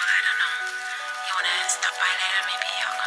I don't know. You wanna stop by later, maybe?